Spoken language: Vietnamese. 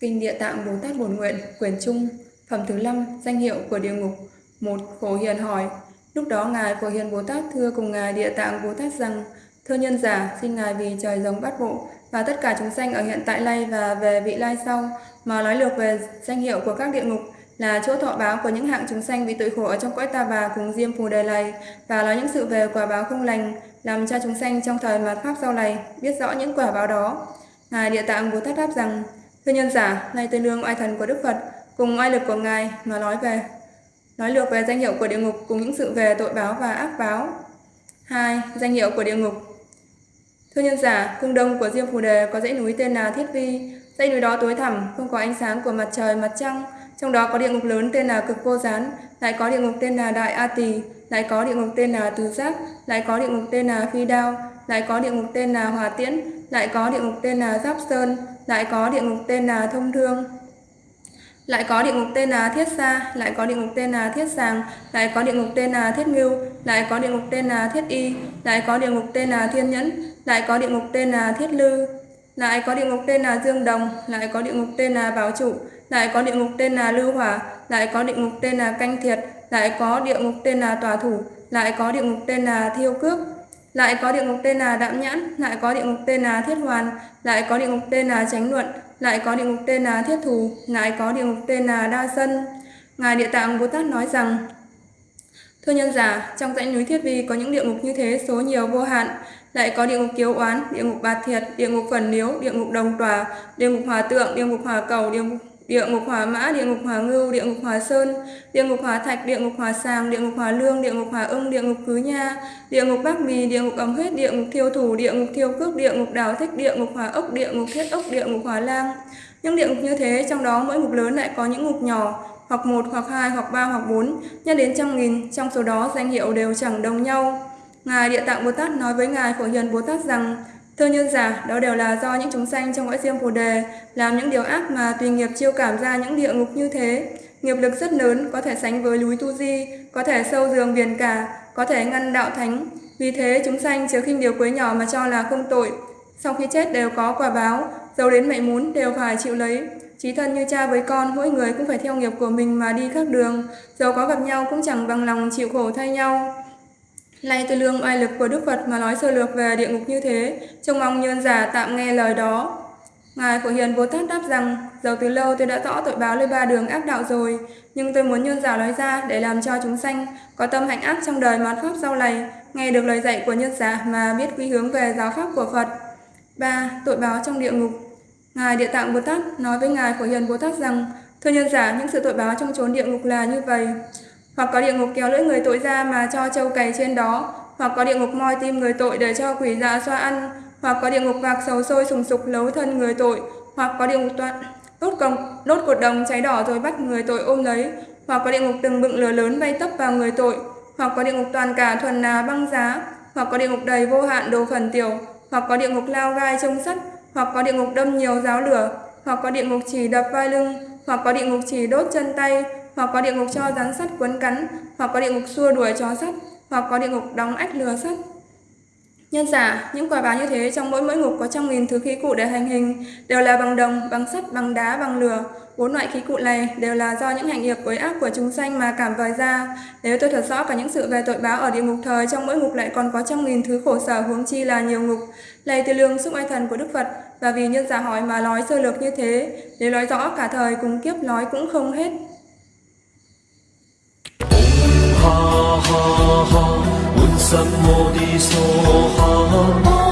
Kinh Địa Tạng Bồ Tát Bổn Nguyện, quyển Trung, phẩm thứ 5, danh hiệu của địa ngục. Một Phổ Hiền hỏi, lúc đó Ngài Phổ Hiền Bồ Tát thưa cùng Ngài Địa Tạng Bồ Tát rằng, Thưa nhân giả, xin Ngài vì trời giống bát bộ và tất cả chúng sanh ở hiện tại lai và về vị lai sau mà nói lược về danh hiệu của các địa ngục là chỗ thọ báo của những hạng chúng sanh bị tội khổ ở trong cõi ta bà cùng diêm phù đời này và nói những sự về quả báo không lành làm cho chúng sanh trong thời mạt pháp sau này biết rõ những quả báo đó. Ngài Địa Tạng Bồ Tát đáp rằng, Thưa nhân giả, nay tôi nương oai thần của Đức Phật cùng oai lực của Ngài mà nói về nói lược về danh hiệu của địa ngục cùng những sự về tội báo và ác báo. hai Danh hiệu của địa ngục Thưa nhân giả, cung đông của Diêm Phù Đề có dãy núi tên là Thiết Vi. Dãy núi đó tối thẳm, không có ánh sáng của mặt trời, mặt trăng. Trong đó có địa ngục lớn tên là Cực Vô Gián, lại có địa ngục tên là Đại A Tỳ, lại có địa ngục tên là Từ Giác, lại có địa ngục tên là Phi Đao, lại có địa ngục tên là Hòa Tiễn, lại có địa ngục tên là Giáp Sơn, lại có địa ngục tên là Thông Thương. Lại có địa ngục tên là Thiết Sa, lại có địa ngục tên là Thiết Sàng, lại có địa ngục tên là Thiết Ngưu, lại có địa ngục tên là Thiết Y, lại có địa ngục tên là Thiên Nhẫn, lại có địa ngục tên là Thiết Lư, lại có địa ngục tên là Dương Đồng, lại có địa ngục tên là Bảo Trụ, lại có địa ngục tên là Lưu Hỏa, lại có địa ngục tên là Canh Thiệt, lại có địa ngục tên là Tòa Thủ, lại có địa ngục tên là Thiêu Cước, lại có địa ngục tên là Đạm Nhãn, lại có địa ngục tên là Thiết Hoàn, lại có địa ngục tên là Chánh Luận, lại có địa ngục tên là Thiết Thù, lại có địa ngục tên là Đa Sân. Ngài Địa Tạng Bồ Tát nói rằng, Thưa nhân giả, trong dãy núi Thiết Vi có những địa ngục như thế số nhiều vô hạn, lại có địa ngục kiếu oán, địa ngục bạt thiệt, địa ngục phần liếu, địa ngục đồng tòa, địa ngục hòa tượng, địa ngục hòa cầu, địa ngục địa ngục hỏa mã, địa ngục hỏa ngưu, địa ngục hỏa sơn, địa ngục hỏa thạch, địa ngục hỏa sàng, địa ngục hỏa lương, địa ngục hỏa ưng, địa ngục cứ nha, địa ngục bắc mì, địa ngục ấm huyết, địa ngục thiêu thủ, địa ngục thiêu cước, địa ngục đào thích, địa ngục hỏa ốc, địa ngục thiết ốc, địa ngục hỏa lang. Những địa ngục như thế, trong đó mỗi ngục lớn lại có những ngục nhỏ, hoặc một, hoặc hai, hoặc ba, hoặc bốn, nhân đến trăm nghìn, trong số đó danh hiệu đều chẳng đồng nhau. Ngài Địa Tạng Bồ Tát nói với Ngài Phổ Hiền Bồ Tát rằng, Thưa nhân giả, đó đều là do những chúng sanh trong cõi diêm Phù Đề làm những điều ác mà tùy nghiệp chiêu cảm ra những địa ngục như thế. Nghiệp lực rất lớn, có thể sánh với núi Tu Di, có thể sâu giường biển cả, có thể ngăn đạo thánh. Vì thế chúng sanh chớ khinh điều quấy nhỏ mà cho là không tội. Sau khi chết đều có quả báo, dấu đến mệnh muốn đều phải chịu lấy. Chí thân như cha với con, mỗi người cũng phải theo nghiệp của mình mà đi khác đường. Dầu có gặp nhau cũng chẳng bằng lòng chịu khổ thay nhau. Lạy từ lương oai lực của Đức Phật mà nói sơ lược về địa ngục như thế, trông mong nhân giả tạm nghe lời đó. Ngài Phổ Hiền Bồ Tát đáp rằng, dầu từ lâu tôi đã rõ tội báo lên ba đường ác đạo rồi, nhưng tôi muốn nhân giả nói ra để làm cho chúng sanh có tâm hạnh ác trong đời mạt pháp sau này, nghe được lời dạy của nhân giả mà biết quy hướng về giáo pháp của Phật. 3. Tội báo trong địa ngục Ngài Địa Tạng Bồ Tát nói với Ngài Phổ Hiền Bồ Tát rằng, Thưa nhân giả, những sự tội báo trong chốn địa ngục là như vậy hoặc có địa ngục kéo lưỡi người tội ra mà cho trâu cày trên đó, hoặc có địa ngục moi tim người tội để cho quỷ dạ xoa ăn, hoặc có địa ngục vạc sầu sôi sùng sục lấu thân người tội, hoặc có địa ngục toạn đốt còng đốt cột đồng cháy đỏ rồi bắt người tội ôm lấy, hoặc có địa ngục từng bựng lửa lớn bay tấp vào người tội, hoặc có địa ngục toàn cả thuần là băng giá, hoặc có địa ngục đầy vô hạn đồ phần tiểu, hoặc có địa ngục lao gai trông sắt, hoặc có địa ngục đâm nhiều giáo lửa, hoặc có địa ngục chỉ đập vai lưng, hoặc có địa ngục chỉ đốt chân tay, hoặc có địa ngục cho rắn sắt quấn cắn, hoặc có địa ngục xua đuổi chó sắt, hoặc có địa ngục đóng ách lừa sắt. Nhân giả, những quả báo như thế trong mỗi mỗi ngục có trăm nghìn thứ khí cụ để hành hình, đều là bằng đồng, bằng sắt, bằng đá, bằng lửa. Bốn loại khí cụ này đều là do những hành nghiệp với ác của chúng sanh mà cảm vời ra. Nếu tôi thật rõ cả những sự về tội báo ở địa ngục thời, trong mỗi ngục lại còn có trăm nghìn thứ khổ sở huống chi là nhiều ngục. Lầy từ lương xúc ai thần của Đức Phật, và vì nhân giả hỏi mà nói sơ lược như thế, nếu nói rõ cả thời cùng kiếp nói cũng không hết. ha ha ha，满心我的梭哈。